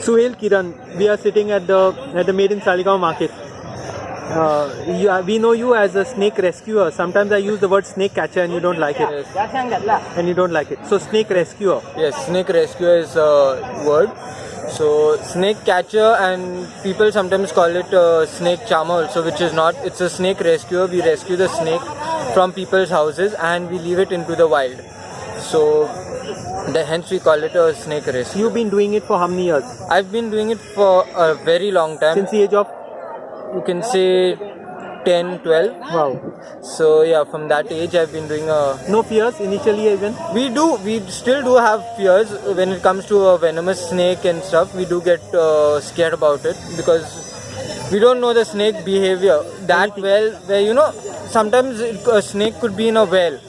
Suhail Kiran, we are sitting at the at the Made in Saligaon market. Uh, you, uh, we know you as a snake rescuer. Sometimes I use the word snake catcher and you don't like it. And you don't like it. So snake rescuer. Yes, snake rescuer is a word. So snake catcher and people sometimes call it uh, snake charmer also, which is not. It's a snake rescuer. We rescue the snake from people's houses and we leave it into the wild. So the, hence we call it a snake race. You've been doing it for how many years? I've been doing it for a very long time. Since the age of you can say 10, 12. wow. So yeah, from that age I've been doing a No fears initially even. we do we still do have fears when it comes to a venomous snake and stuff we do get uh, scared about it because we don't know the snake behavior that well where you know sometimes it, a snake could be in a well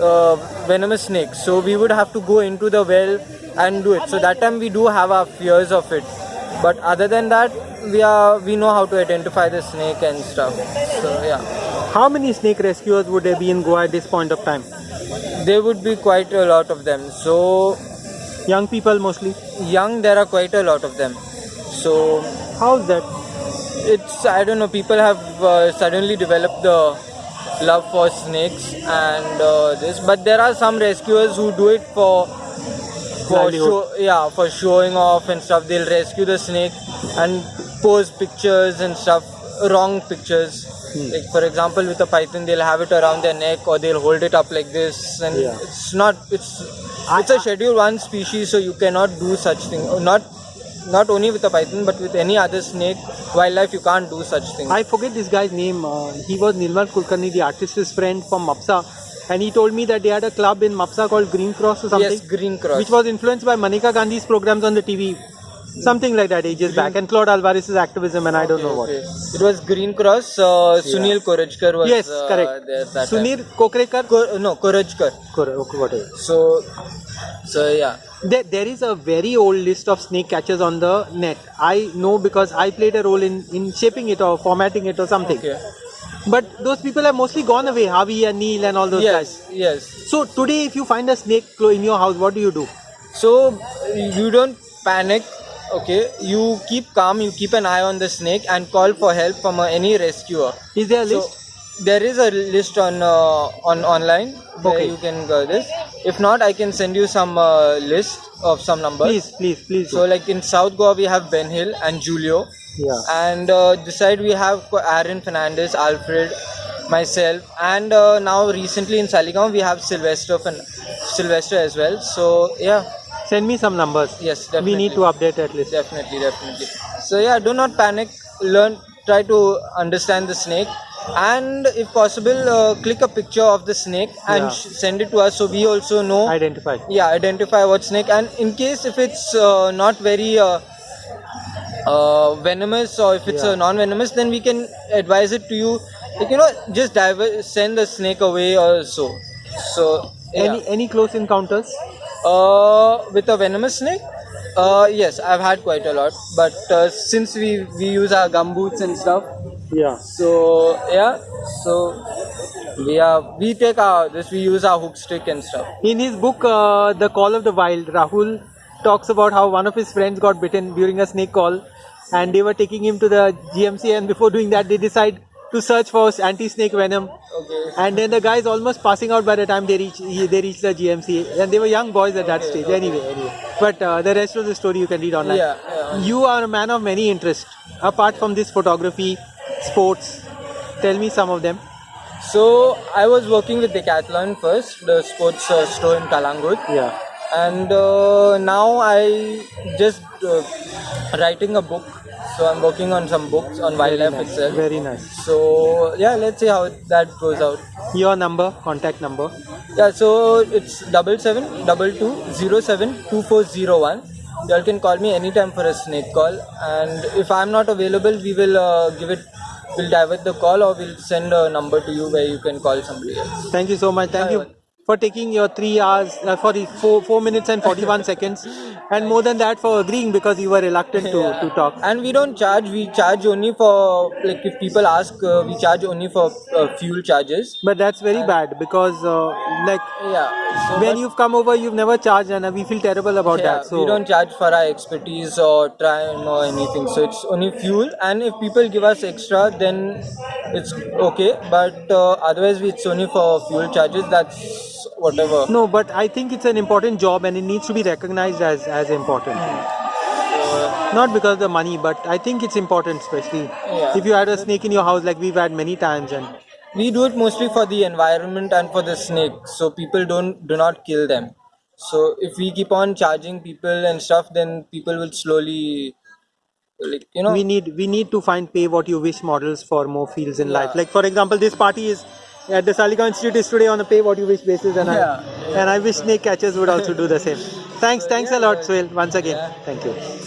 uh, venomous snake. So we would have to go into the well and do it. So that time we do have our fears of it. But other than that we are we know how to identify the snake and stuff. So yeah. How many snake rescuers would there be in Goa at this point of time? there would be quite a lot of them. So Young people mostly. young there are quite a lot of them. So How's that? it's i don't know people have uh, suddenly developed the love for snakes and uh, this but there are some rescuers who do it for for show, yeah for showing off and stuff. They'll rescue the snake and pose pictures and stuff wrong pictures. Like for example with a python they'll have it around their neck or they'll hold it up like this. And Yeah. it's not it's it's a schedule one species so you cannot do such thing. Not not only with a python but with any other snake wildlife you can't do such things I forget this guy's name. Uh, he was Nirmal Kulkarni, the artist's friend from Mapsa. And he told me that they had a club in Mapsa called Green Cross or something. yes green cross Which was influenced by Maneka Gandhi's programs on the TV. Something like that ages back. And Claude Alvares's activism and I don't know what. Okay. It was Green Cross. Uh, Sunil Korajkar was Yes, uh, correct. there that Sunir. Kokrekar? Kor- no, Korajkar. Kor- okay, whatever. So, so yeah. There, there is a very old list of snake catchers on the net. I know because I played a role in, in shaping it or formatting it or something. Okay. But those people have mostly gone away, Harvey and Neil and all those guys. Yes, yes. So today, if you find a snake clo- in your house, what do you do? So you don't panic. Okay, you keep calm. You keep an eye on the snake and call for help from uh, any rescuer. Is there a So, list? there is a list on uh, on online where Okay. you can go this. If not, I can send you some uh, list of some numbers. Please, please, please. So do. like in South Goa we have Ben Hill and Julio. yeah. and uh, this side we have Aaron Fernandez, Alfred, myself, and uh, now recently in Saligaon we have Sylvester Fen- Sylvester as well. So yeah, Send me some numbers. yes, We need to update at least. definitely, definitely. So yeah, do not panic. Learn, try to understand the snake, and if possible, uh, click a picture of the snake and Yeah. sh- send it to us so we also know. Identify. yeah, identify what snake, and in case if it's uh, not very. Uh, uh, venomous or if it's Yeah. a non-venomous then we can advise it to you like you know just diver- send the snake away or so so yeah. Any any close encounters? Uh, with a venomous snake? Uh, yes i've had quite a lot. But uh, since we we use our gumboots and stuff Yeah. so yeah so we are we take our this we use our hook stick and stuff. In his book, uh, The Call of the Wild, Rahul talks about how one of his friends got bitten during a snake call, and they were taking him to the GMC, and before doing that, they decide to search for anti-snake venom. okay And then the guy is almost passing out by the time they reach they reach the GMC, and they were young boys at that stage. Anyway, anyway. But uh, the rest of the story you can read online. yeah, yeah. You are a man of many interests. Apart from this photography, sports, tell me some of them. So I was working with Decathlon first, the sports uh, store in Kalangut, Yeah. And uh, now I just uh, writing a book. So I'm working on some books on wildlife nice. itself. Very nice. So yeah, let's see how that goes out. Your number, contact number. Yeah, so it's double seven double two zero seven two four zero one. Y'all can call me anytime for a snake call, and if I'm not available, we will uh, give it. We'll divert the call, or we'll send a number to you where you can call somebody else. Thank you so much. Thank you. For taking your three hours uh, for four four minutes and forty one seconds, and more than that for agreeing because you were reluctant to, to talk. And we don't charge. We charge only for like if people ask, uh, we charge only for uh, fuel charges. But that's very bad because uh, like Yeah. So when you've come over, you've never charged, and we feel terrible about yeah, that. So we don't charge for our expertise or time or anything. So it's only fuel. And if people give us extra, then it's okay. But uh, otherwise, it's only for fuel charges. That's whatever. No, but I think it's an important job and it needs to be recognized as, as important. Hmm. Not because of the money, but I think it's important, especially Yeah. if you had a snake in your house, like we've had many times. And we do it mostly for the environment and for the snake so people don't do not kill them so if we keep on charging people and stuff then people will slowly like you know we need we need to find pay what you wish models for more fields in life. Like for example, this party is at the Salika Institute is today on a pay what you wish basis, and Yeah, I and I wish snake catchers would also do the same. Thanks, thanks a lot, Suhail, once again. Yeah. Thank you.